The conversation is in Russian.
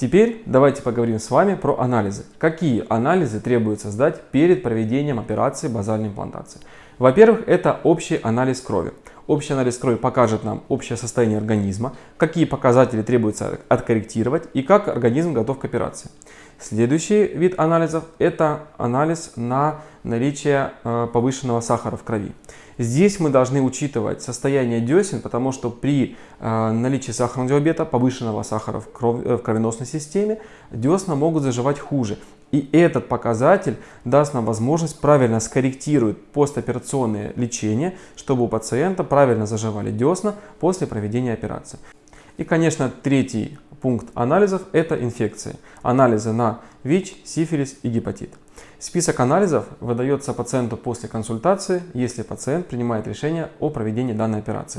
Теперь давайте поговорим с вами про анализы. Какие анализы требуется сдать перед проведением операции базальной имплантации? Во-первых, это общий анализ крови. Общий анализ крови покажет нам общее состояние организма, какие показатели требуется откорректировать и как организм готов к операции. Следующий вид анализов – это анализ на наличие э, повышенного сахара в крови. Здесь мы должны учитывать состояние десен, потому что при э, наличии сахарного диабета, повышенного сахара э, в кровеносной системе, десна могут заживать хуже. И этот показатель даст нам возможность правильно скорректировать постоперационное лечение, чтобы у пациента правильно заживали десна после проведения операции. И, конечно, третий пункт анализов – это инфекции. Анализы на ВИЧ, сифилис и гепатит. Список анализов выдается пациенту после консультации, если пациент принимает решение о проведении данной операции.